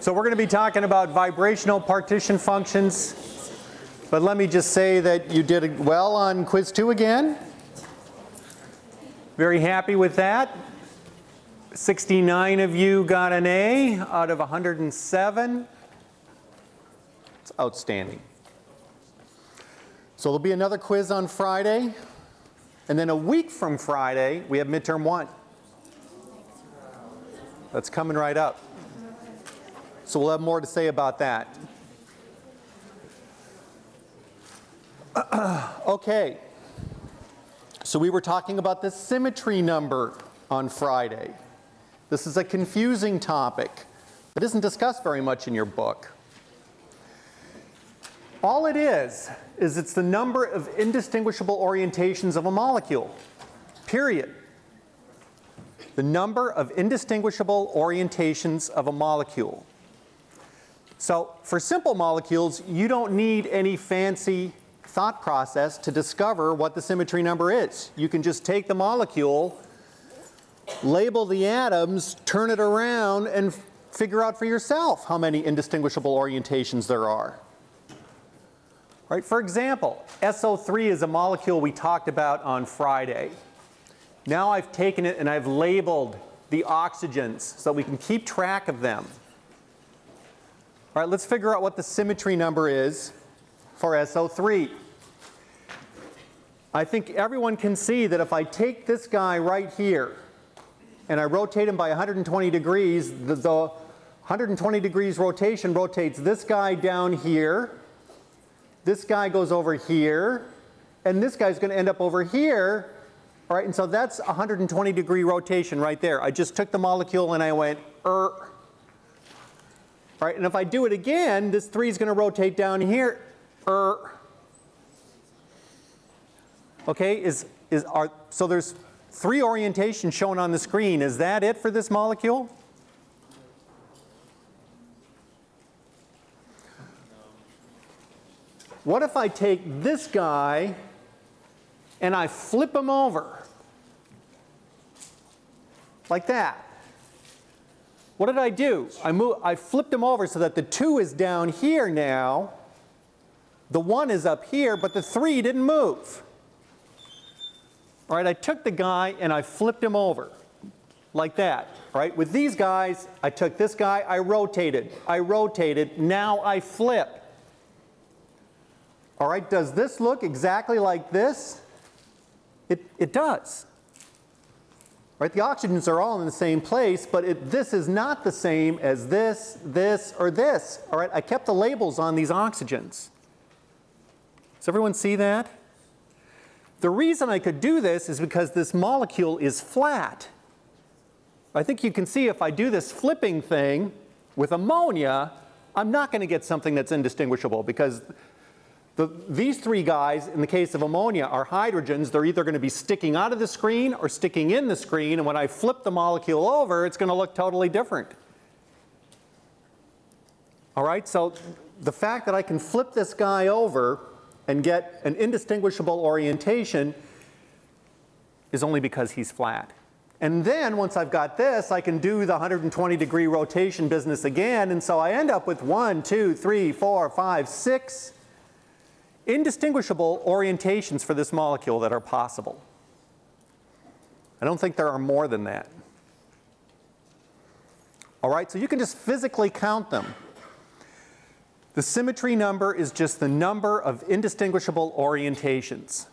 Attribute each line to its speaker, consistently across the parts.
Speaker 1: So we're going to be talking about vibrational partition functions. But let me just say that you did well on quiz two again. Very happy with that. 69 of you got an A out of 107. It's outstanding. So there'll be another quiz on Friday. And then a week from Friday, we have midterm one. That's coming right up. So we'll have more to say about that. okay. So we were talking about the symmetry number on Friday. This is a confusing topic that isn't discussed very much in your book. All it is, is it's the number of indistinguishable orientations of a molecule, period. The number of indistinguishable orientations of a molecule. So for simple molecules, you don't need any fancy thought process to discover what the symmetry number is. You can just take the molecule, label the atoms, turn it around, and figure out for yourself how many indistinguishable orientations there are. Right? For example, SO3 is a molecule we talked about on Friday. Now I've taken it and I've labeled the oxygens so we can keep track of them. All right, let's figure out what the symmetry number is for SO3. I think everyone can see that if I take this guy right here and I rotate him by 120 degrees, the, the 120 degrees rotation rotates this guy down here this guy goes over here, and this guy's going to end up over here. All right, and so that's 120 degree rotation right there. I just took the molecule and I went, er. Right, and if I do it again, this 3 is going to rotate down here, er. Okay, is, is, are, so there's three orientations shown on the screen. Is that it for this molecule? What if I take this guy and I flip him over? Like that. What did I do? I, move, I flipped him over so that the 2 is down here now. The 1 is up here, but the 3 didn't move. All right, I took the guy and I flipped him over like that. All right, with these guys, I took this guy, I rotated, I rotated, now I flip. All right, does this look exactly like this? It, it does. Right, the oxygens are all in the same place, but it, this is not the same as this, this, or this. All right, I kept the labels on these oxygens. Does everyone see that? The reason I could do this is because this molecule is flat. I think you can see if I do this flipping thing with ammonia, I'm not going to get something that's indistinguishable because the, these three guys, in the case of ammonia, are hydrogens. They're either going to be sticking out of the screen or sticking in the screen. And when I flip the molecule over, it's going to look totally different. All right, so the fact that I can flip this guy over and get an indistinguishable orientation is only because he's flat. And then once I've got this, I can do the 120 degree rotation business again. And so I end up with one, two, three, four, five, six indistinguishable orientations for this molecule that are possible. I don't think there are more than that. All right, so you can just physically count them. The symmetry number is just the number of indistinguishable orientations,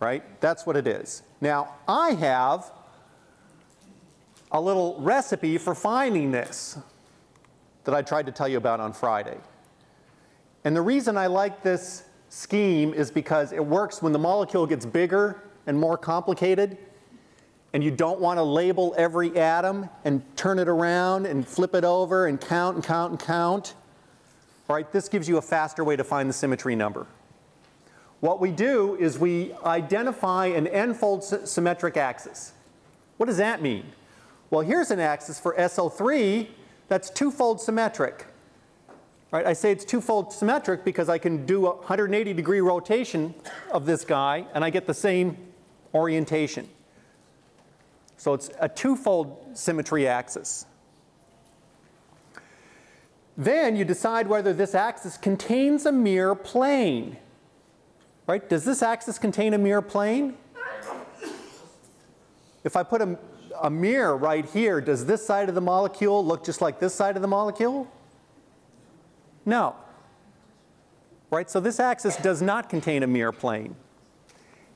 Speaker 1: right? That's what it is. Now, I have a little recipe for finding this that I tried to tell you about on Friday. And the reason I like this scheme is because it works when the molecule gets bigger and more complicated and you don't want to label every atom and turn it around and flip it over and count and count and count. All right, this gives you a faster way to find the symmetry number. What we do is we identify an n-fold symmetric axis. What does that mean? Well, here's an axis for SO3 that's two-fold symmetric. Right, I say it's twofold symmetric because I can do a 180 degree rotation of this guy and I get the same orientation. So it's a twofold symmetry axis. Then you decide whether this axis contains a mirror plane. Right? Does this axis contain a mirror plane? If I put a, a mirror right here, does this side of the molecule look just like this side of the molecule? No. Right? So this axis does not contain a mirror plane.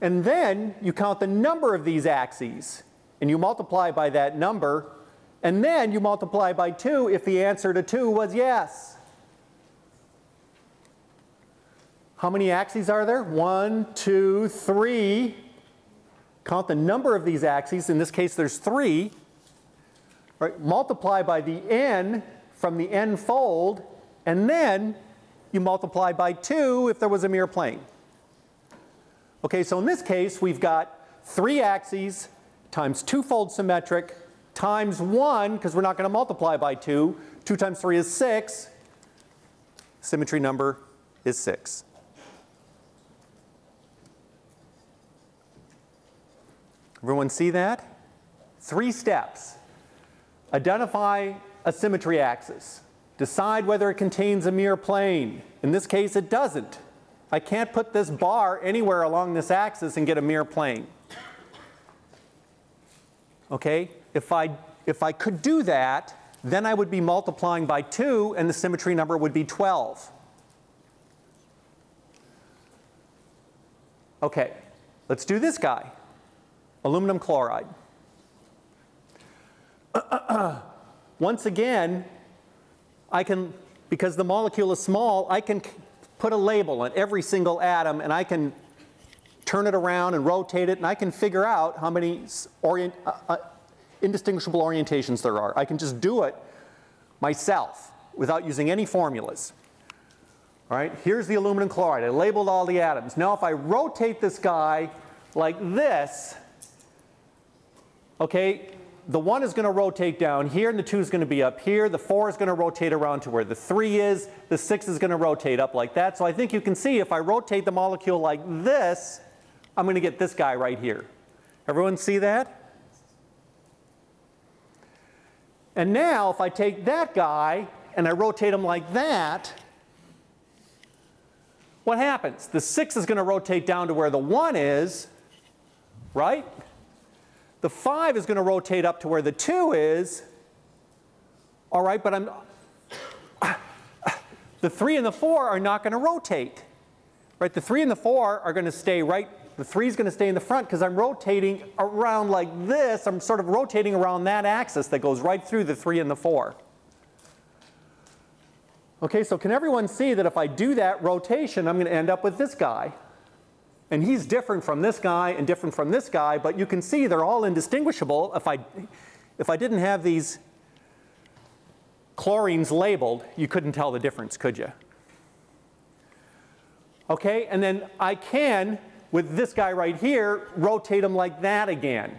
Speaker 1: And then you count the number of these axes and you multiply by that number and then you multiply by 2 if the answer to 2 was yes. How many axes are there? One, two, three. Count the number of these axes. In this case, there's three. Right? Multiply by the n from the n fold, and then you multiply by 2 if there was a mirror plane. Okay, so in this case, we've got three axes times two-fold symmetric times 1, because we're not going to multiply by 2. 2 times 3 is 6. Symmetry number is 6. Everyone see that? Three steps. Identify a symmetry axis. Decide whether it contains a mirror plane. In this case, it doesn't. I can't put this bar anywhere along this axis and get a mirror plane. Okay? If I, if I could do that, then I would be multiplying by 2 and the symmetry number would be 12. Okay, let's do this guy aluminum chloride. Once again, I can, because the molecule is small, I can put a label on every single atom and I can turn it around and rotate it and I can figure out how many orient, uh, uh, indistinguishable orientations there are. I can just do it myself without using any formulas. All right, here's the aluminum chloride. I labeled all the atoms. Now if I rotate this guy like this, okay, the 1 is going to rotate down here and the 2 is going to be up here. The 4 is going to rotate around to where the 3 is. The 6 is going to rotate up like that. So I think you can see if I rotate the molecule like this, I'm going to get this guy right here. Everyone see that? And now if I take that guy and I rotate him like that, what happens? The 6 is going to rotate down to where the 1 is, right? The 5 is going to rotate up to where the 2 is. All right, but I'm the 3 and the 4 are not going to rotate. Right? The 3 and the 4 are going to stay right the 3 is going to stay in the front because I'm rotating around like this. I'm sort of rotating around that axis that goes right through the 3 and the 4. Okay, so can everyone see that if I do that rotation, I'm going to end up with this guy. And he's different from this guy and different from this guy, but you can see they're all indistinguishable. If I, if I didn't have these chlorines labeled, you couldn't tell the difference, could you? Okay, and then I can, with this guy right here, rotate him like that again.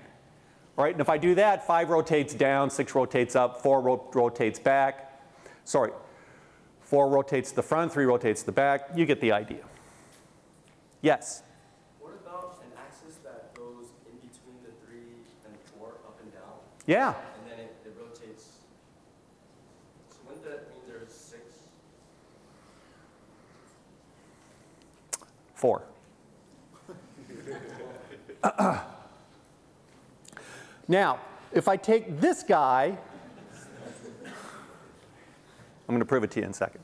Speaker 1: Right, and if I do that, 5 rotates down, 6 rotates up, 4 ro rotates back. Sorry, 4 rotates the front, 3 rotates the back. You get the idea. Yes? Yeah.
Speaker 2: And then it, it rotates. So wouldn't that mean there's six?
Speaker 1: Four. now, if I take this guy, I'm going to prove it to you in a second.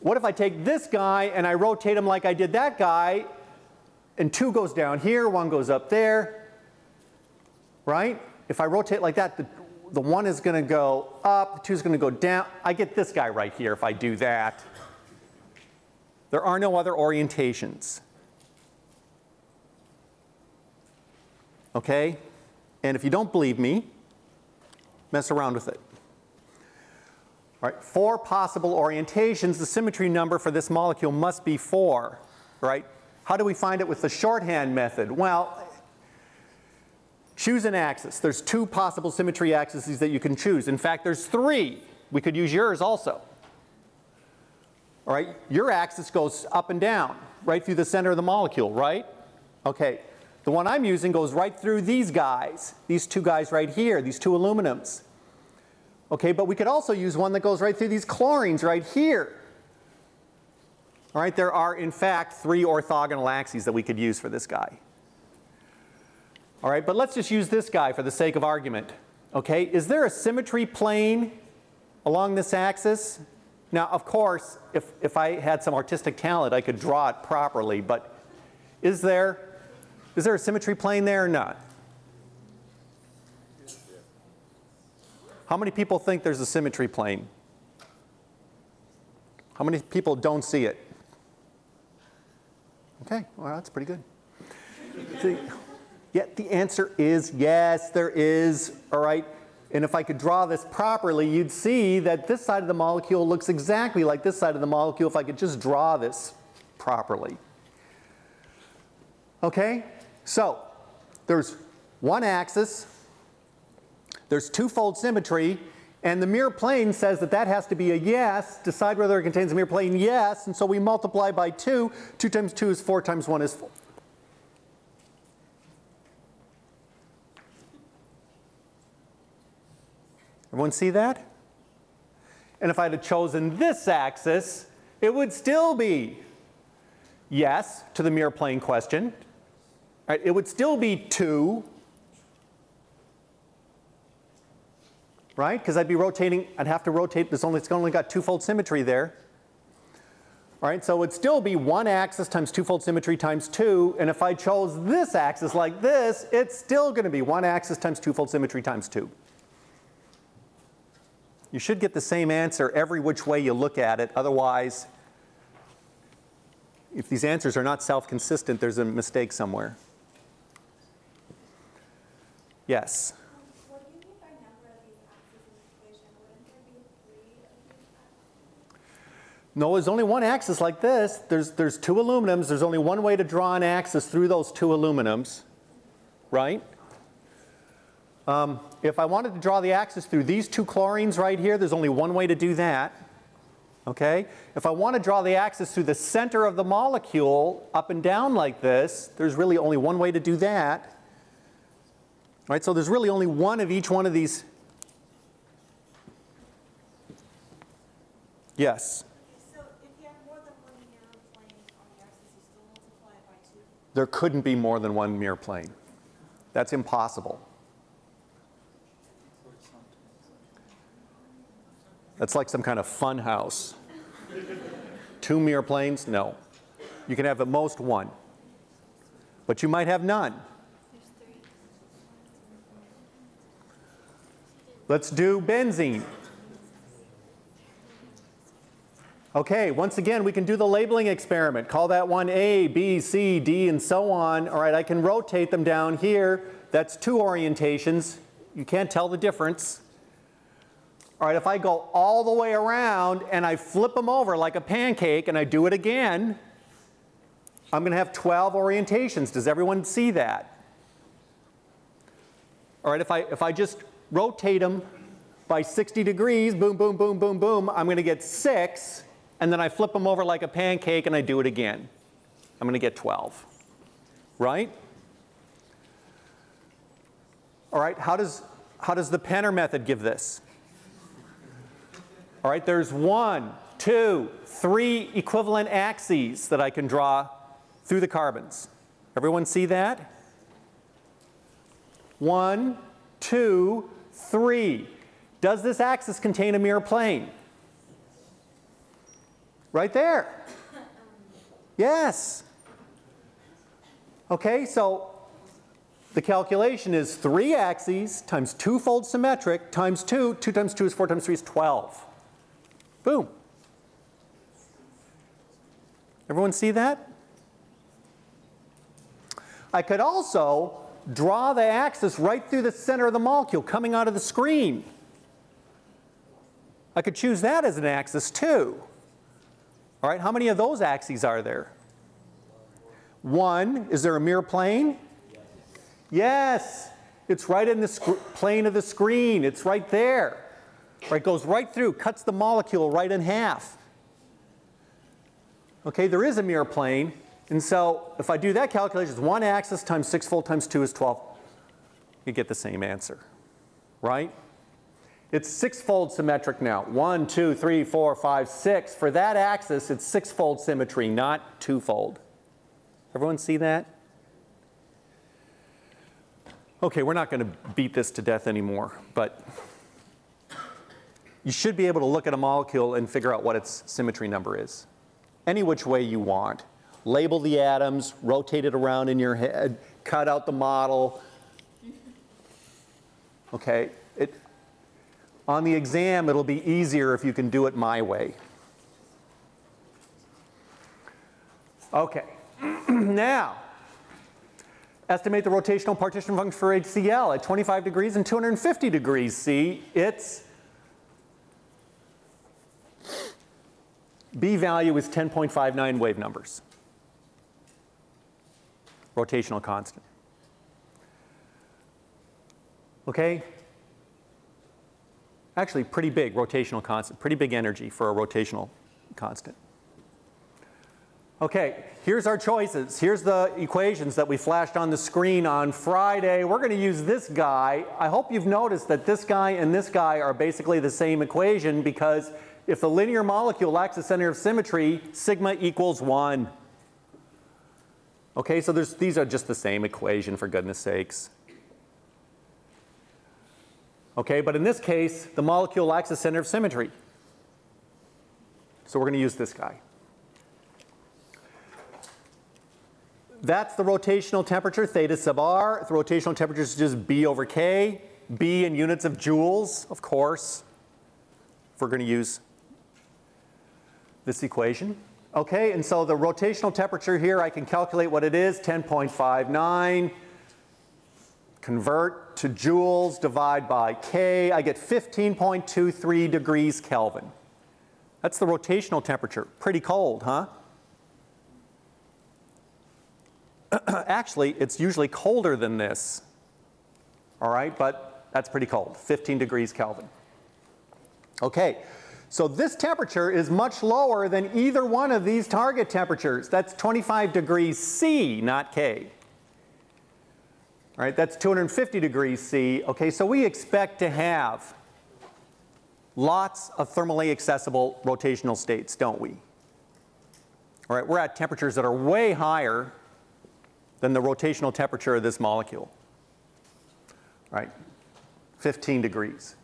Speaker 1: What if I take this guy and I rotate him like I did that guy, and two goes down here, one goes up there, right? If I rotate like that, the, the one is going to go up, the two is going to go down. I get this guy right here if I do that. There are no other orientations. Okay? And if you don't believe me, mess around with it. All right, four possible orientations. The symmetry number for this molecule must be four, right? How do we find it with the shorthand method? Well, Choose an axis. There's two possible symmetry axes that you can choose. In fact, there's three. We could use yours also. All right, your axis goes up and down, right through the center of the molecule, right? Okay, the one I'm using goes right through these guys, these two guys right here, these two aluminums. Okay, but we could also use one that goes right through these chlorines right here. All right, there are in fact three orthogonal axes that we could use for this guy. All right, but let's just use this guy for the sake of argument. Okay, is there a symmetry plane along this axis? Now, of course, if, if I had some artistic talent, I could draw it properly, but is there, is there a symmetry plane there or not? How many people think there's a symmetry plane? How many people don't see it? Okay, well, that's pretty good. Yeah, the answer is yes, there is, all right? And if I could draw this properly, you'd see that this side of the molecule looks exactly like this side of the molecule if I could just draw this properly. Okay, so there's one axis, there's twofold symmetry, and the mirror plane says that that has to be a yes. Decide whether it contains a mirror plane, yes. And so we multiply by 2. 2 times 2 is 4 times 1 is 4. Everyone see that? And if I had chosen this axis, it would still be yes to the mirror plane question. Right? It would still be 2 right? Because I'd be rotating, I'd have to rotate, this only, it's only got twofold symmetry there. All right, so it would still be one axis times twofold symmetry times two, and if I chose this axis like this, it's still going to be one axis times twofold symmetry times two. You should get the same answer every which way you look at it, otherwise, if these answers are not self-consistent, there's a mistake somewhere. Yes?
Speaker 3: What do you mean by number of these axes in the equation? Wouldn't there be three of these axes?
Speaker 1: No, there's only one axis like this. There's, there's two aluminums. There's only one way to draw an axis through those two aluminums, right? Um, if I wanted to draw the axis through these two chlorines right here, there's only one way to do that. Okay? If I want to draw the axis through the center of the molecule up and down like this, there's really only one way to do that. Right? So there's really only one of each one of these. Yes?
Speaker 3: So if you have more than one mirror plane on the axis, you still multiply it by two?
Speaker 1: There couldn't be more than one mirror plane. That's impossible. That's like some kind of fun house. Two mirror planes? No. You can have at most one. But you might have none. Let's do benzene. Okay, once again, we can do the labeling experiment. Call that one A, B, C, D, and so on. All right, I can rotate them down here. That's two orientations. You can't tell the difference. All right, if I go all the way around and I flip them over like a pancake and I do it again, I'm going to have 12 orientations. Does everyone see that? All right, if I, if I just rotate them by 60 degrees, boom, boom, boom, boom, boom, I'm going to get 6. And then I flip them over like a pancake and I do it again. I'm going to get 12. Right? All right, how does, how does the Penner method give this? All right, there's one, two, three equivalent axes that I can draw through the carbons. Everyone see that? One, two, three. Does this axis contain a mirror plane? Right there. Yes. Okay, so the calculation is three axes times twofold symmetric times two. Two times two is four times three is 12. Boom. Everyone see that? I could also draw the axis right through the center of the molecule coming out of the screen. I could choose that as an axis too. All right, how many of those axes are there? One, is there a mirror plane? Yes, it's right in the plane of the screen. It's right there. Right, goes right through, cuts the molecule right in half. Okay, there is a mirror plane. And so if I do that calculation, it's one axis times sixfold times two is 12. You get the same answer, right? It's six-fold symmetric now. One, two, three, four, five, six. For that axis, it's six-fold symmetry, not two-fold. Everyone see that? Okay, we're not going to beat this to death anymore, but you should be able to look at a molecule and figure out what its symmetry number is. Any which way you want. Label the atoms, rotate it around in your head, cut out the model. Okay, it, on the exam, it'll be easier if you can do it my way. Okay, now, estimate the rotational partition function for HCl at 25 degrees and 250 degrees C. Its B value is 10.59 wave numbers. Rotational constant. Okay? Actually, pretty big rotational constant, pretty big energy for a rotational constant. Okay, here's our choices. Here's the equations that we flashed on the screen on Friday. We're going to use this guy. I hope you've noticed that this guy and this guy are basically the same equation because if the linear molecule lacks a center of symmetry, sigma equals 1. Okay, so these are just the same equation for goodness sakes. Okay, but in this case, the molecule lacks a center of symmetry. So we're going to use this guy. That's the rotational temperature, theta sub r. The rotational temperature is just B over K. B in units of joules, of course, if we're going to use this equation. Okay, and so the rotational temperature here, I can calculate what it is, 10.59. Convert to joules, divide by K. I get 15.23 degrees Kelvin. That's the rotational temperature. Pretty cold, huh? Actually, it's usually colder than this. All right, but that's pretty cold, 15 degrees Kelvin. Okay, so this temperature is much lower than either one of these target temperatures. That's 25 degrees C, not K. All right, that's 250 degrees C. Okay, so we expect to have lots of thermally accessible rotational states, don't we? All right, we're at temperatures that are way higher than the rotational temperature of this molecule. Right? 15 degrees.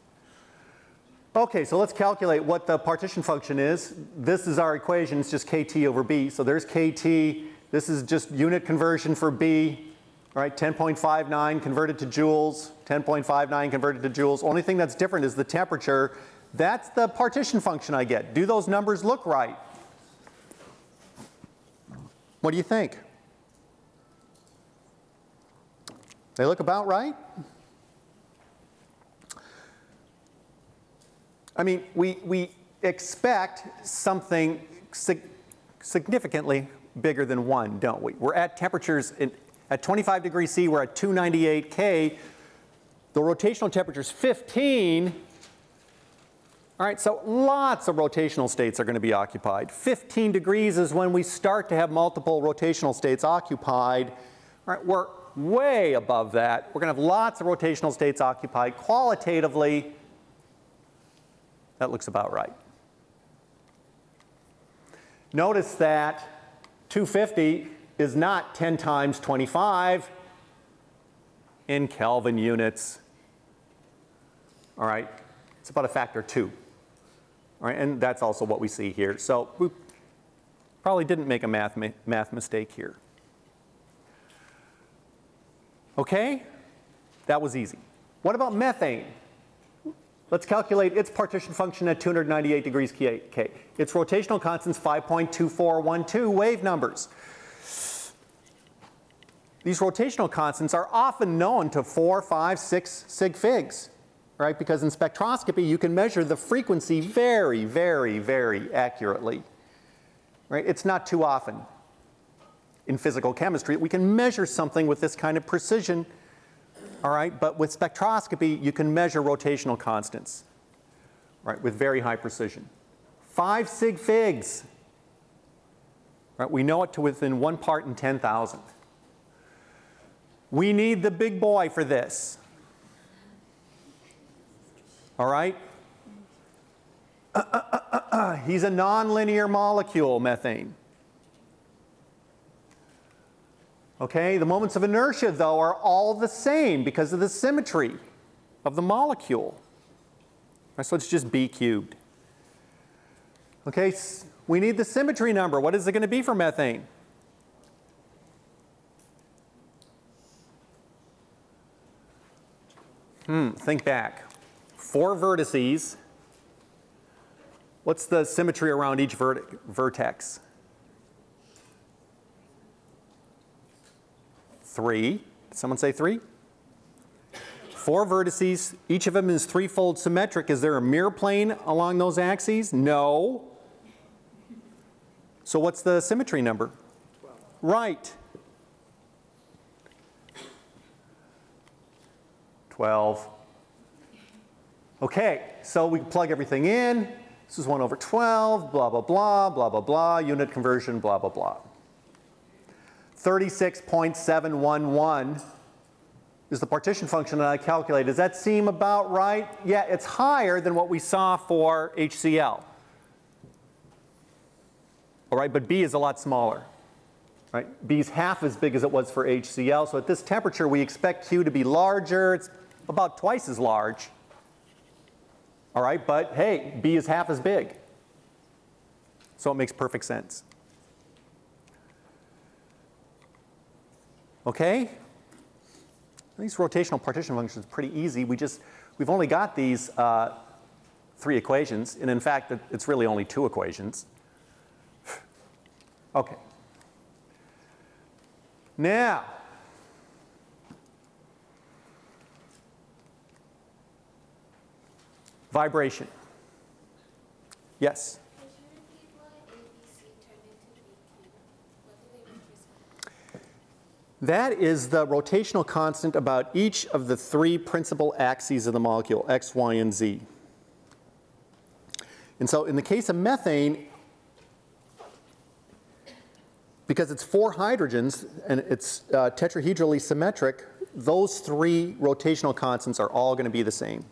Speaker 1: Okay, so let's calculate what the partition function is. This is our equation, it's just kT over B. So there's kT, this is just unit conversion for B, right? 10.59 converted to joules, 10.59 converted to joules. Only thing that's different is the temperature. That's the partition function I get. Do those numbers look right? What do you think? They look about right? I mean, we, we expect something sig significantly bigger than 1, don't we? We're at temperatures in, at 25 degrees C, we're at 298 K. The rotational temperature is 15. All right, so lots of rotational states are going to be occupied. 15 degrees is when we start to have multiple rotational states occupied. All right, we're way above that. We're going to have lots of rotational states occupied. Qualitatively, that looks about right. Notice that 250 is not 10 times 25 in Kelvin units. All right, it's about a factor two. All right, and that's also what we see here. So we probably didn't make a math, math mistake here. Okay, that was easy. What about methane? Let's calculate its partition function at 298 degrees K. Its rotational constants 5.2412 wave numbers. These rotational constants are often known to 4, 5, 6 sig figs, right? Because in spectroscopy you can measure the frequency very, very, very accurately. Right? It's not too often in physical chemistry we can measure something with this kind of precision all right? But with spectroscopy, you can measure rotational constants, right, with very high precision. Five sig figs, right? We know it to within one part in 10,000. We need the big boy for this. All right? He's a nonlinear molecule, methane. Okay, the moments of inertia, though, are all the same because of the symmetry of the molecule. So it's just B cubed. Okay, we need the symmetry number. What is it going to be for methane? Hmm, think back. Four vertices. What's the symmetry around each vert- vertex? Three. Did someone say three? Four vertices, each of them is threefold symmetric. Is there a mirror plane along those axes? No. So what's the symmetry number? 12. Right. 12. Okay, so we plug everything in. This is 1 over 12, blah, blah, blah, blah, blah, blah, unit conversion, blah, blah, blah. 36.711 is the partition function that I calculated. Does that seem about right? Yeah, it's higher than what we saw for HCl. All right, but B is a lot smaller. Right? B is half as big as it was for HCl, so at this temperature we expect Q to be larger. It's about twice as large. All right, but hey, B is half as big. So it makes perfect sense. Okay? These rotational partition functions are pretty easy. We just, we've only got these uh, three equations, and in fact, it's really only two equations. Okay. Now, vibration. Yes?
Speaker 4: Could you repeat why ABC turned into BQ? What do they represent?
Speaker 1: That is the rotational constant about each of the three principal axes of the molecule, X, Y, and Z. And so in the case of methane, because it's four hydrogens and it's uh, tetrahedrally symmetric, those three rotational constants are all going to be the same.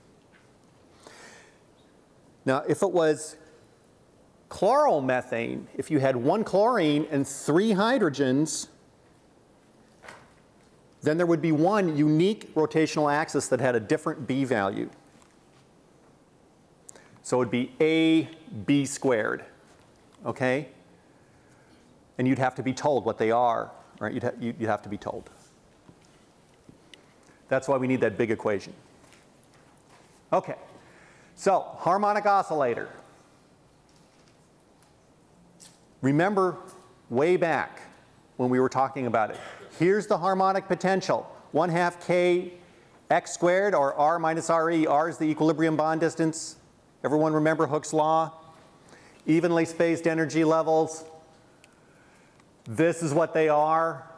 Speaker 1: Now, if it was chloromethane, if you had one chlorine and three hydrogens, then there would be one unique rotational axis that had a different b value. So it would be a b squared, okay? And you'd have to be told what they are, right? You'd, ha you'd have to be told. That's why we need that big equation. Okay, so harmonic oscillator. Remember way back when we were talking about it. Here's the harmonic potential, 1 half k x squared or r minus re. r is the equilibrium bond distance. Everyone remember Hooke's law? Evenly spaced energy levels. This is what they are.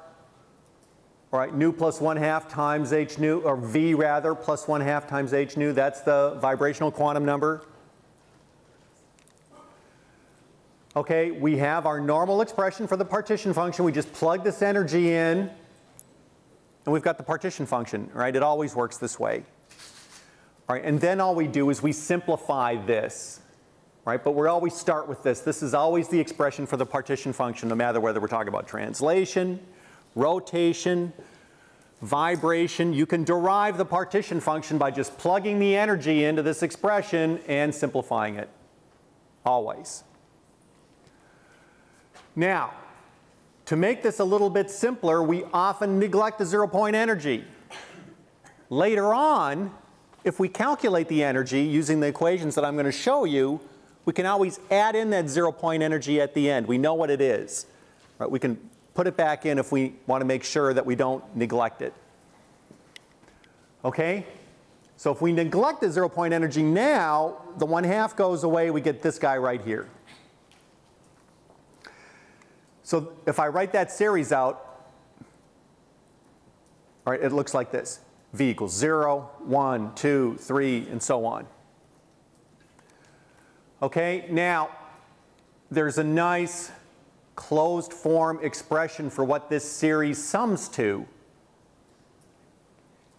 Speaker 1: All right, nu plus 1 half times h nu, or v rather, plus 1 half times h nu. That's the vibrational quantum number. Okay, we have our normal expression for the partition function. We just plug this energy in, and we've got the partition function, right? It always works this way. All right, and then all we do is we simplify this, right? But we always start with this. This is always the expression for the partition function, no matter whether we're talking about translation, rotation, vibration. You can derive the partition function by just plugging the energy into this expression and simplifying it, always. Now, to make this a little bit simpler, we often neglect the zero point energy. Later on, if we calculate the energy using the equations that I'm going to show you, we can always add in that zero point energy at the end. We know what it is. Right? We can put it back in if we want to make sure that we don't neglect it. Okay? So if we neglect the zero point energy now, the 1 half goes away, we get this guy right here. So if I write that series out, all right, it looks like this. V equals 0, 1, 2, 3, and so on. Okay, now there's a nice closed form expression for what this series sums to.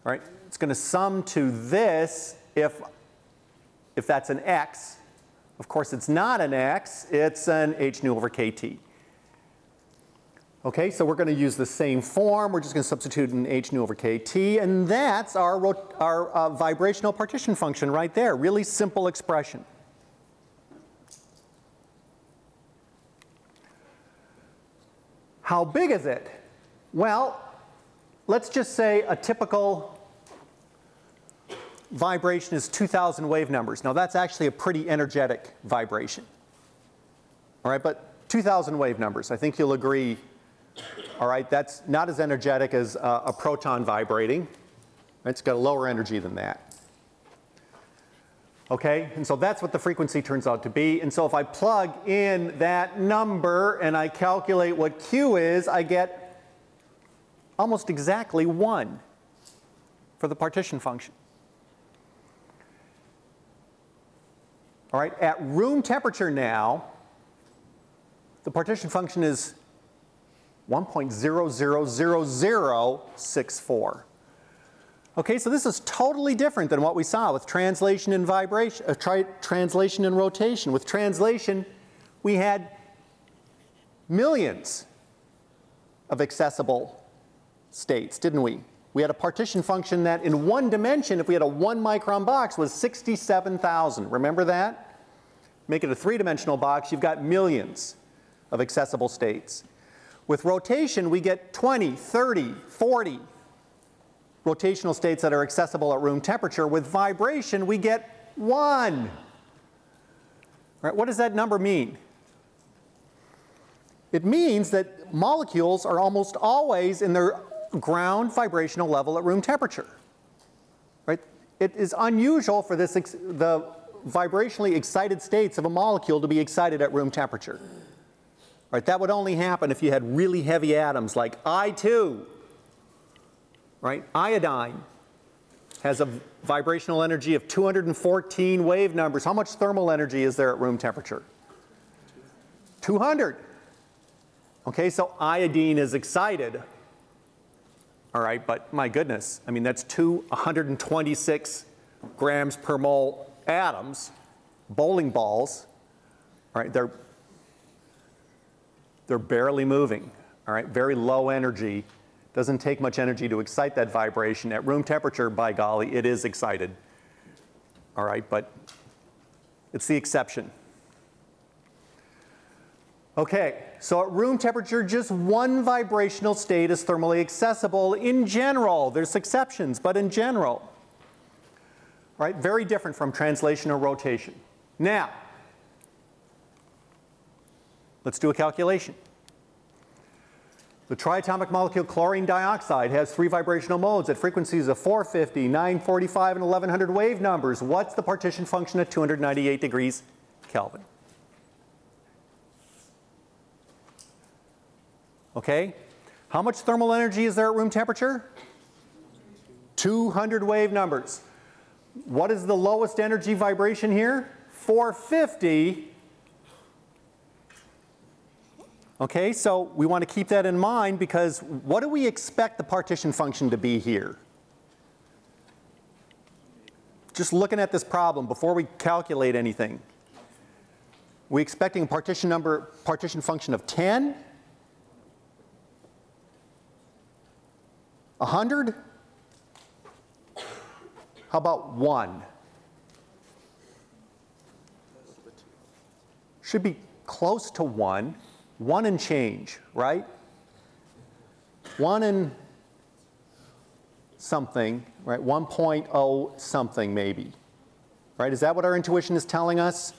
Speaker 1: All right, it's going to sum to this if if that's an x. Of course, it's not an x, it's an h nu over kT. Okay, so we're going to use the same form. We're just going to substitute an h nu over kT, and that's our, our uh, vibrational partition function right there. Really simple expression. How big is it? Well, let's just say a typical vibration is 2,000 wave numbers. Now that's actually a pretty energetic vibration. All right, but 2,000 wave numbers, I think you'll agree. All right, that's not as energetic as uh, a proton vibrating. It's got a lower energy than that. Okay, and so that's what the frequency turns out to be. And so if I plug in that number and I calculate what Q is, I get almost exactly 1 for the partition function. All right, at room temperature now, the partition function is 1.000064. Okay, so this is totally different than what we saw with translation and vibration, uh, tri- translation and rotation. With translation, we had millions of accessible states, didn't we? We had a partition function that in one dimension, if we had a one micron box, was 67,000. Remember that? Make it a three dimensional box, you've got millions of accessible states. With rotation, we get 20, 30, 40 rotational states that are accessible at room temperature. With vibration, we get one. Right, what does that number mean? It means that molecules are almost always in their ground vibrational level at room temperature. Right? It is unusual for this the vibrationally excited states of a molecule to be excited at room temperature. Right? That would only happen if you had really heavy atoms like I2. Right? Iodine has a vibrational energy of 214 wave numbers. How much thermal energy is there at room temperature? 200. Okay, so iodine is excited. All right, but my goodness, I mean, that's two 126 grams per mole atoms, bowling balls. All right, they're, they're barely moving. All right, very low energy. Doesn't take much energy to excite that vibration. At room temperature, by golly, it is excited. All right, but it's the exception. Okay, so at room temperature, just one vibrational state is thermally accessible in general. There's exceptions, but in general. Right, very different from translation or rotation. Now, let's do a calculation. The triatomic molecule chlorine dioxide has three vibrational modes at frequencies of 450, 945, and 1100 wave numbers. What's the partition function at 298 degrees Kelvin? Okay? How much thermal energy is there at room temperature? 200 wave numbers. What is the lowest energy vibration here? 450. Okay, so we want to keep that in mind because what do we expect the partition function to be here? Just looking at this problem before we calculate anything. We expecting a partition number, partition function of 10? 100? How about 1? Should be close to 1. 1 and change, right? 1 and something, right? 1.0 something maybe. Right? Is that what our intuition is telling us?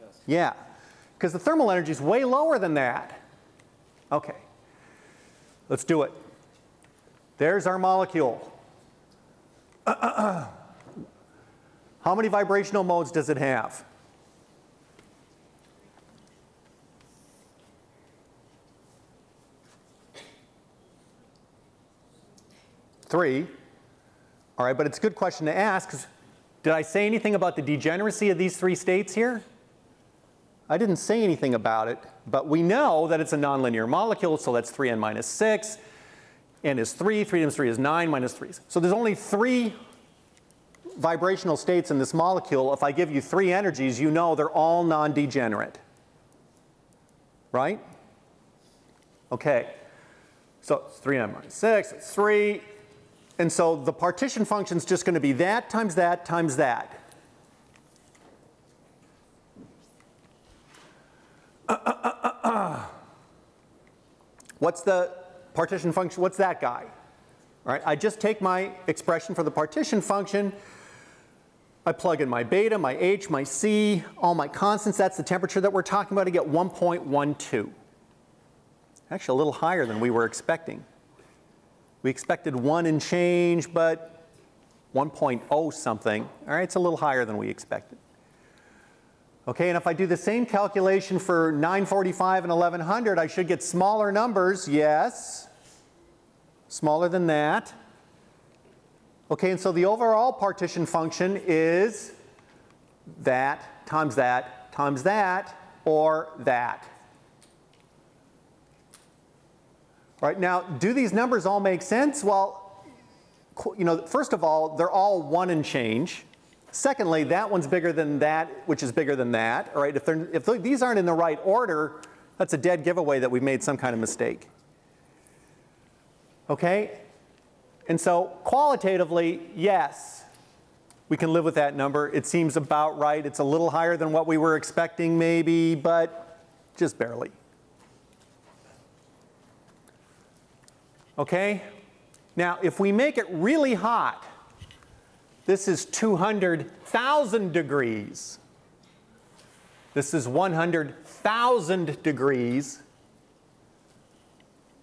Speaker 2: Yes.
Speaker 1: Yeah. Because the thermal energy is way lower than that. Okay. Let's do it. There's our molecule. How many vibrational modes does it have? Three. All right, but it's a good question to ask. 'cause Did I say anything about the degeneracy of these three states here? I didn't say anything about it, but we know that it's a nonlinear molecule, so that's 3n minus 6. n is 3, 3 times 3 is 9, minus 3. So there's only three vibrational states in this molecule, if I give you three energies, you know they're all non-degenerate. Right? Okay. So it's 3n minus 6, it's 3. And so the partition function is just going to be that times that times that. What's the partition function? What's that guy? All right, I just take my expression for the partition function. I plug in my beta, my h, my c, all my constants. That's the temperature that we're talking about. I get 1.12. Actually, a little higher than we were expecting. We expected 1 and change, but 1.0 something. All right, it's a little higher than we expected. Okay, and if I do the same calculation for 945 and 1100, I should get smaller numbers, yes. Smaller than that. Okay, and so the overall partition function is that times that times that or that. All right, now do these numbers all make sense? Well, you know, first of all, they're all one and change. Secondly, that one's bigger than that, which is bigger than that. All right, if, if these aren't in the right order, that's a dead giveaway that we've made some kind of mistake. Okay? And so qualitatively, yes, we can live with that number. It seems about right. It's a little higher than what we were expecting maybe, but just barely. Okay? Now, if we make it really hot, this is 200,000 degrees. This is 100,000 degrees.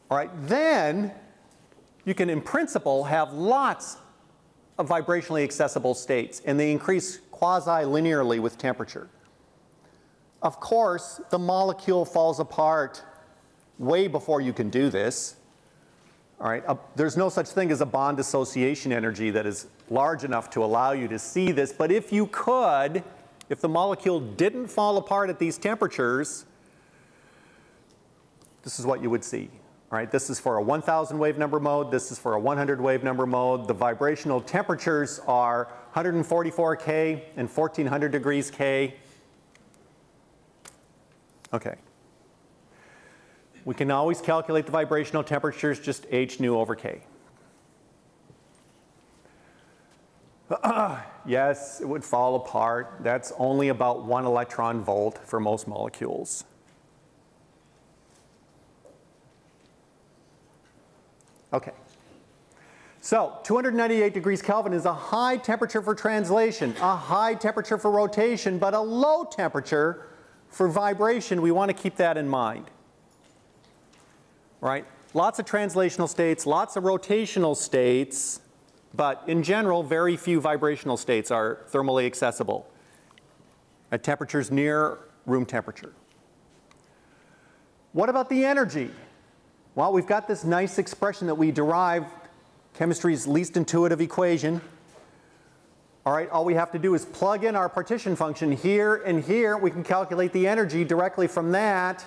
Speaker 1: All right, then you can, in principle, have lots of vibrationally accessible states, and they increase quasi-linearly with temperature. Of course, the molecule falls apart way before you can do this. All right, there's no such thing as a bond dissociation energy that is large enough to allow you to see this, but if you could, if the molecule didn't fall apart at these temperatures, this is what you would see. All right, this is for a 1000 wave number mode, this is for a 100 wave number mode. The vibrational temperatures are 144 K and 1400 degrees K. Okay. We can always calculate the vibrational temperatures, just h nu over k. yes, it would fall apart. That's only about one electron volt for most molecules. Okay. So 298 degrees Kelvin is a high temperature for translation, a high temperature for rotation, but a low temperature for vibration. We want to keep that in mind right? Lots of translational states, lots of rotational states, but in general, very few vibrational states are thermally accessible at temperatures near room temperature. What about the energy? Well, we've got this nice expression that we derive chemistry's least intuitive equation. All right, all we have to do is plug in our partition function here and here. We can calculate the energy directly from that.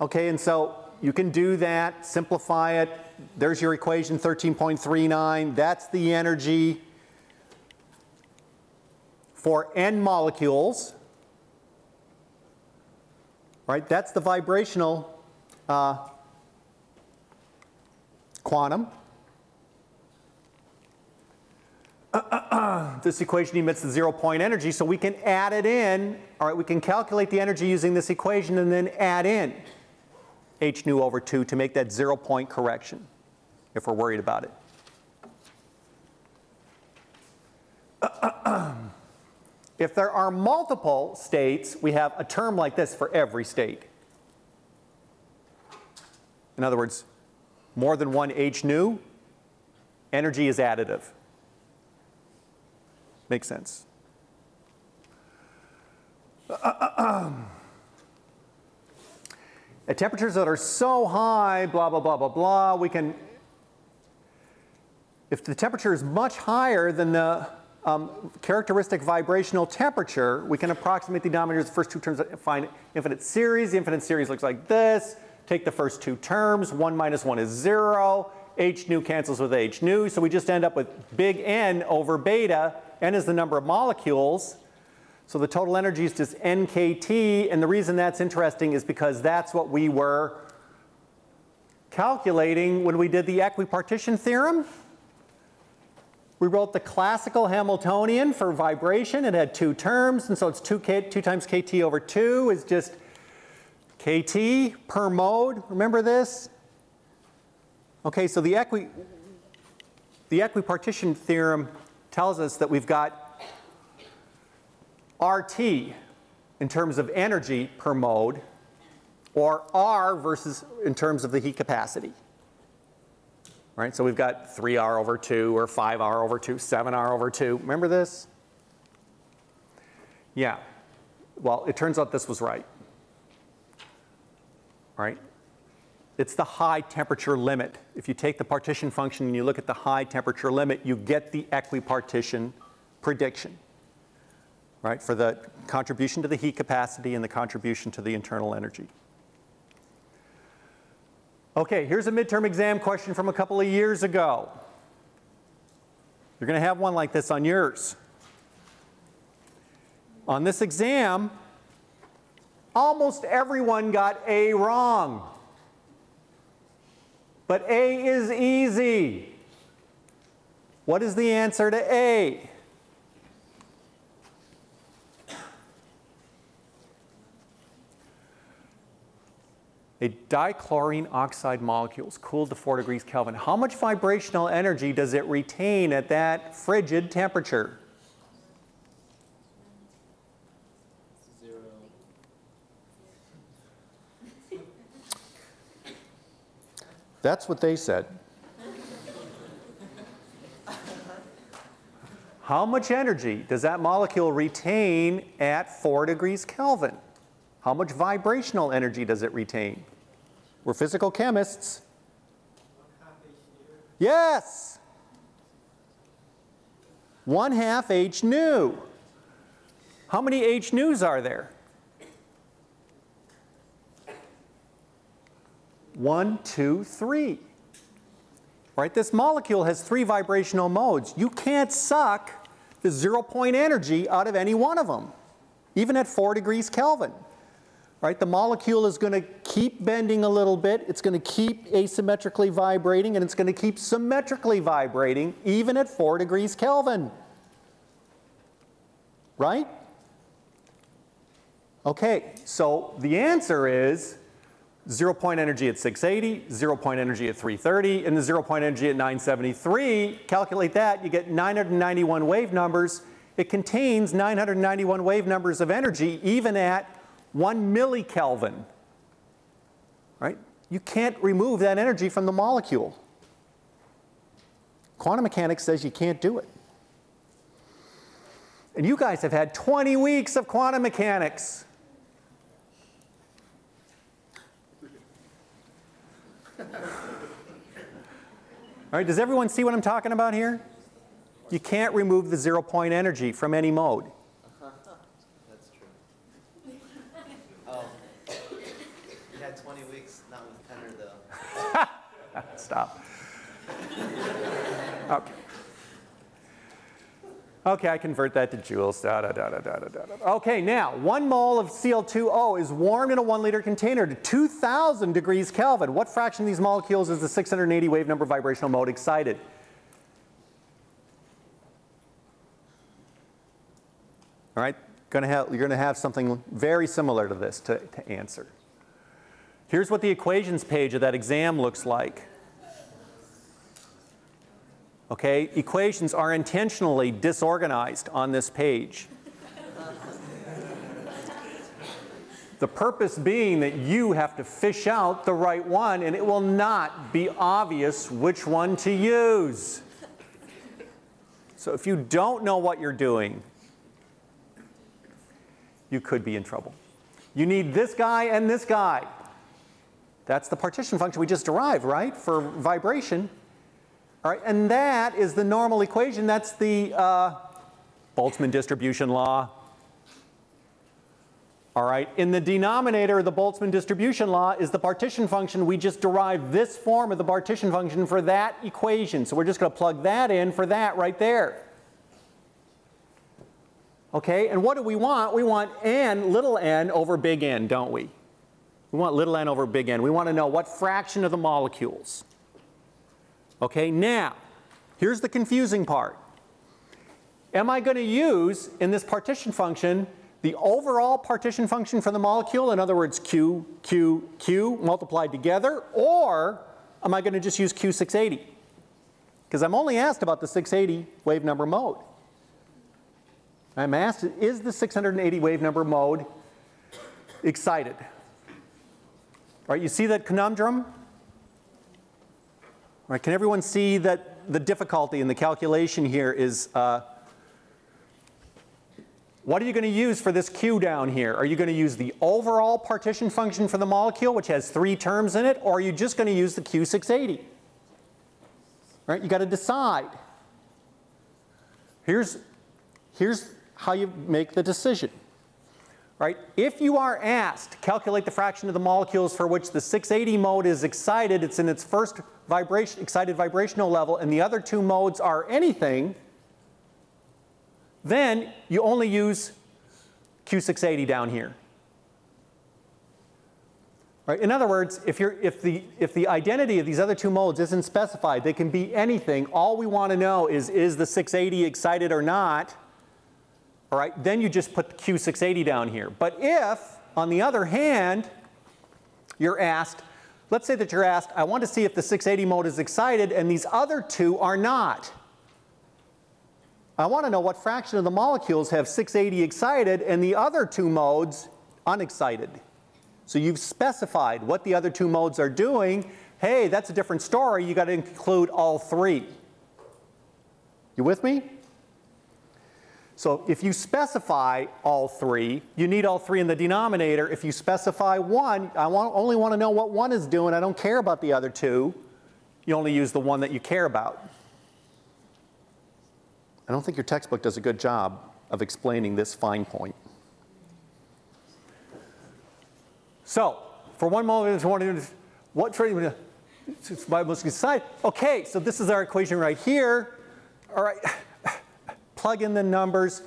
Speaker 1: Okay, and so you can do that, simplify it. There's your equation 13.39. That's the energy for n molecules. Right, that's the vibrational uh, quantum. this equation emits the zero point energy, so we can add it in. All right, we can calculate the energy using this equation and then add in h nu over 2 to make that zero point correction if we're worried about it. if there are multiple states, we have a term like this for every state. In other words, more than one h nu, energy is additive. Makes sense. At temperatures that are so high, blah, blah, blah, blah, blah, we can, if the temperature is much higher than the um, characteristic vibrational temperature, we can approximate the denominators of the first two terms and find infinite series. The infinite series looks like this. Take the first two terms, 1 minus 1 is 0. h nu cancels with h nu, so we just end up with big N over beta. N is the number of molecules. So the total energy is just NKT, and the reason that's interesting is because that's what we were calculating when we did the equipartition theorem. We wrote the classical Hamiltonian for vibration. It had two terms, and so it's 2, K, 2 times kT over 2 is just kT per mode. Remember this? Okay, so the, equi, the equipartition theorem tells us that we've got RT in terms of energy per mode, or R versus in terms of the heat capacity. Right, so we've got 3R over 2, or 5R over 2, 7R over 2. Remember this? Yeah. Well, it turns out this was right. Right? It's the high temperature limit. If you take the partition function and you look at the high temperature limit, you get the equipartition prediction. Right, for the contribution to the heat capacity and the contribution to the internal energy. Okay, here's a midterm exam question from a couple of years ago. You're going to have one like this on yours. On this exam, almost everyone got A wrong. But A is easy. What is the answer to A? A dichlorine oxide molecule is cooled to 4 degrees Kelvin. How much vibrational energy does it retain at that frigid temperature?
Speaker 2: Zero.
Speaker 1: That's what they said. How much energy does that molecule retain at 4 degrees Kelvin? How much vibrational energy does it retain? We're physical chemists. Yes. One half H nu. How many H nus are there? One, two, three. Right? This molecule has three vibrational modes. You can't suck the zero point energy out of any one of them, even at 4 degrees Kelvin. Right? The molecule is going to keep bending a little bit, it's going to keep asymmetrically vibrating, and it's going to keep symmetrically vibrating even at 4 degrees Kelvin. Right? Okay, so the answer is zero point energy at 680, zero point energy at 330, and the zero point energy at 973. Calculate that, you get 991 wave numbers. It contains 991 wave numbers of energy even at 1 millikelvin. Right? You can't remove that energy from the molecule. Quantum mechanics says you can't do it. And you guys have had 20 weeks of quantum mechanics. All right, does everyone see what I'm talking about here? You can't remove the zero point energy from any mode.
Speaker 2: That's true. Oh. You had 20 weeks, not with Penner though.
Speaker 1: Stop. Okay. Okay, I convert that to joules. Da, da, da, da, da, da, da. Okay, now, one mole of Cl2O is warmed in a one liter container to 2000 degrees Kelvin. What fraction of these molecules is the 680 wave number vibrational mode excited? All right, gonna have, you're going to have something very similar to this to, to answer. Here's what the equations page of that exam looks like. Okay, equations are intentionally disorganized on this page. the purpose being that you have to fish out the right one and it will not be obvious which one to use. So if you don't know what you're doing, you could be in trouble. You need this guy and this guy. That's the partition function we just derived, right, for vibration. All right, and that is the normal equation. That's the uh, Boltzmann distribution law. All right, in the denominator the Boltzmann distribution law is the partition function. We just derived this form of the partition function for that equation. So we're just going to plug that in for that right there. Okay, and what do we want? We want n, little n over big N, don't we? We want little n over big N. We want to know what fraction of the molecules. Okay, now, here's the confusing part. Am I going to use, in this partition function, the overall partition function for the molecule, in other words, Q, Q, Q multiplied together, or am I going to just use Q680? Because I'm only asked about the 680 wave number mode. I'm asked, is the 680 wave number mode excited? Right, you see that conundrum? Right, can everyone see that the difficulty in the calculation here is uh, what are you going to use for this Q down here? Are you going to use the overall partition function for the molecule, which has three terms in it, or are you just going to use the Q680? Right, you got to decide. Here's, here's how you make the decision. Right? If you are asked to calculate the fraction of the molecules for which the 680 mode is excited, it's in its first vibration, excited vibrational level, and the other two modes are anything, then you only use Q680 down here. Right? In other words, if, you're, if, the, if the identity of these other two modes isn't specified, they can be anything. All we want to know is, is the 680 excited or not? All right, then you just put the Q680 down here. But if, on the other hand, you're asked, let's say that you're asked, I want to see if the 680 mode is excited and these other two are not. I want to know what fraction of the molecules have 680 excited and the other two modes unexcited. So you've specified what the other two modes are doing. Hey, that's a different story. You got to include all three. You with me? So if you specify all three, you need all three in the denominator. If you specify one, I want, only want to know what one is doing. I don't care about the other two. You only use the one that you care about. I don't think your textbook does a good job of explaining this fine point. So, for one moment, what trading must decide? Okay, so this is our equation right here. All right, plug in the numbers.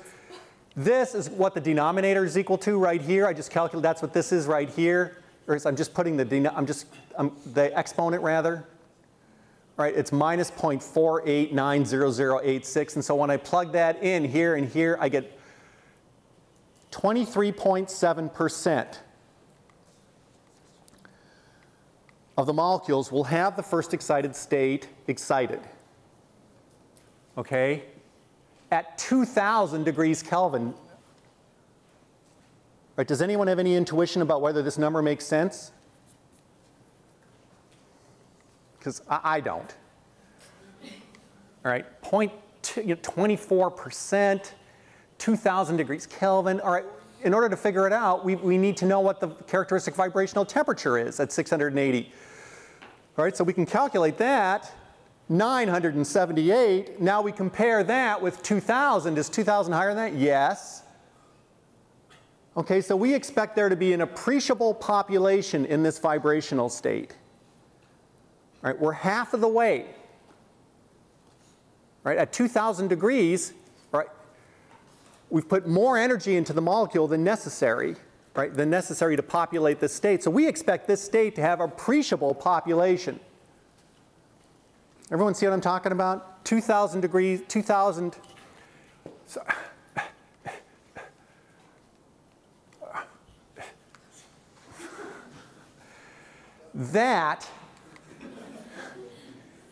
Speaker 1: This is what the denominator is equal to right here. I just calculate that's what this is right here. Or I'm just putting the I'm just um, the exponent rather. All right, it's minus 0.48900086. And so when I plug that in here and here, I get 23.7% of the molecules will have the first excited state excited. Okay? At 2,000 degrees Kelvin. Right, does anyone have any intuition about whether this number makes sense? because I, I, don't. All right, point you know, 24%, 2,000 degrees Kelvin. All right, in order to figure it out, we, we need to know what the characteristic vibrational temperature is at 680. All right, so we can calculate that. 978. Now we compare that with 2,000. Is 2,000 higher than that? Yes. Okay, so we expect there to be an appreciable population in this vibrational state. Right, we're half of the way. Right, at 2,000 degrees, right, we've put more energy into the molecule than necessary, right, than necessary to populate this state. So we expect this state to have appreciable population. Everyone see what I'm talking about? 2,000 degrees, 2,000. So, that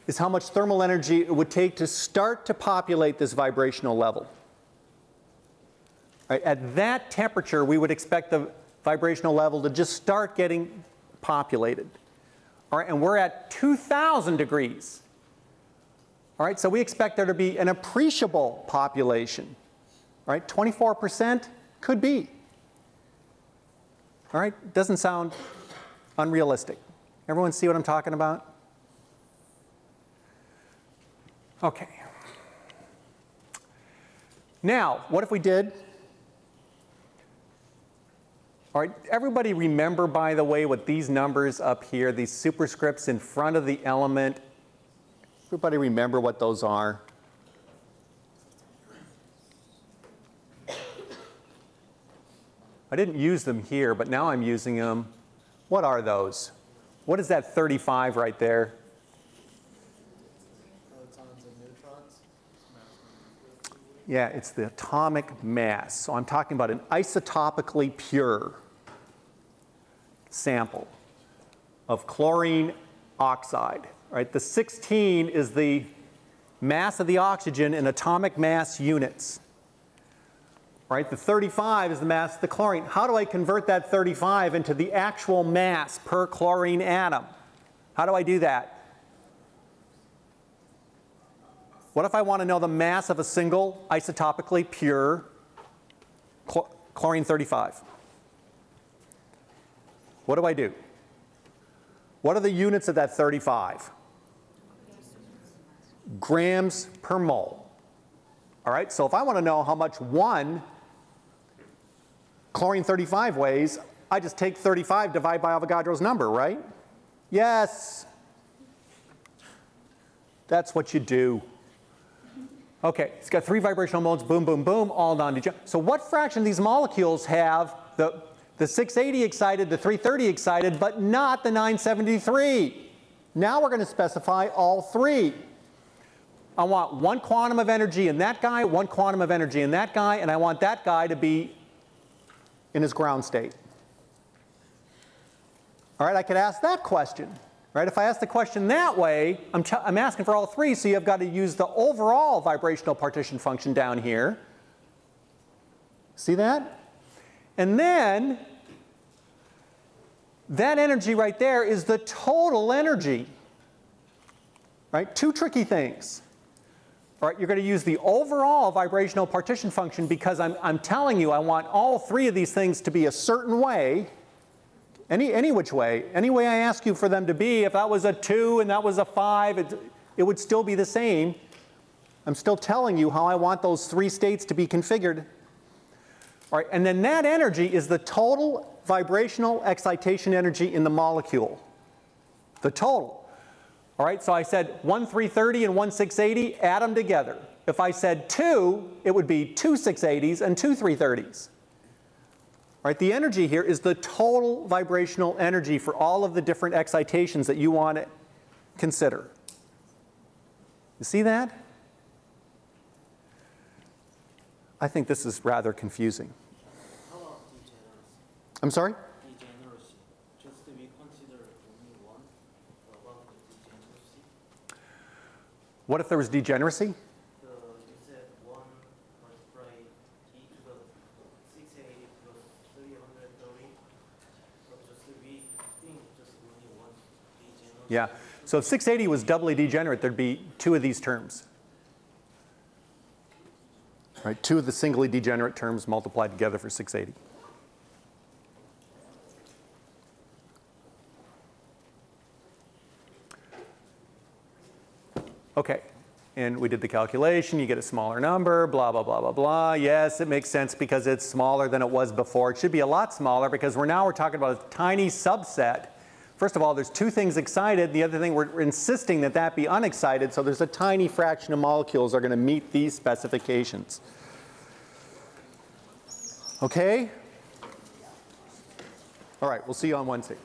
Speaker 1: is how much thermal energy it would take to start to populate this vibrational level. Right, at that temperature, we would expect the vibrational level to just start getting populated. All right, and we're at 2,000 degrees. All right, so we expect there to be an appreciable population. All right, 24% could be. All right, doesn't sound unrealistic. Everyone see what I'm talking about? Okay. Now, what if we did All right, everybody remember, by the way, what these numbers up here, these superscripts in front of the element, everybody remember what those are? I didn't use them here, but now I'm using them. What are those? What is that 35 right there? Yeah, it's the atomic mass. So I'm talking about an isotopically pure sample of chlorine oxide, right? The 16 is the mass of the oxygen in atomic mass units, right? The 35 is the mass of the chlorine. How do I convert that 35 into the actual mass per chlorine atom? How do I do that? What if I want to know the mass of a single isotopically pure chl- chlorine 35? What do I do? What are the units of that 35? Grams per mole. All right, so if I want to know how much one chlorine 35 weighs, I just take 35, divide by Avogadro's number, right? Yes. That's what you do. Okay, it's got three vibrational modes, boom, boom, boom, all non-degenerate. So what fraction of these molecules have the, the 680 excited, the 330 excited, but not the 973? Now we're going to specify all three. I want one quantum of energy in that guy, one quantum of energy in that guy, and I want that guy to be in his ground state. All right, I could ask that question. Right? If I ask the question that way, I'm, I'm asking for all three, so you've got to use the overall vibrational partition function down here. See that? And then that energy right there is the total energy. Right? Two tricky things. Right, you're going to use the overall vibrational partition function because I'm, I'm telling you I want all three of these things to be a certain way. Any, any which way, any way I ask you for them to be, if that was a 2 and that was a 5, it, it would still be the same. I'm still telling you how I want those three states to be configured. All right, and then that energy is the total vibrational excitation energy in the molecule. The total. All right, so I said 1 330 and 1 680, add them together. If I said 2, it would be two 680s and two 330s. Right, the energy here is the total vibrational energy for all of the different excitations that you want to consider. You see that? I think this is rather confusing.
Speaker 2: How about degeneracy?
Speaker 1: I'm sorry?
Speaker 2: Degeneracy. Just to be considered only one. What about the degeneracy?
Speaker 1: What if there was degeneracy?
Speaker 2: The, you said one multiply e to the six eighty plus three hundred thirty. But just to think just only one degeneracy.
Speaker 1: Yeah. So if 680 was doubly degenerate, there'd be two of these terms. Right, two of the singly degenerate terms multiplied together for 680. Okay, and we did the calculation, you get a smaller number, blah, blah, blah, blah, blah. Yes, it makes sense because it's smaller than it was before. It should be a lot smaller because we're now we're talking about a tiny subset. First of all, there's two things excited. The other thing, we're insisting that that be unexcited, so there's a tiny fraction of molecules are going to meet these specifications. Okay? All right, we'll see you on Wednesday.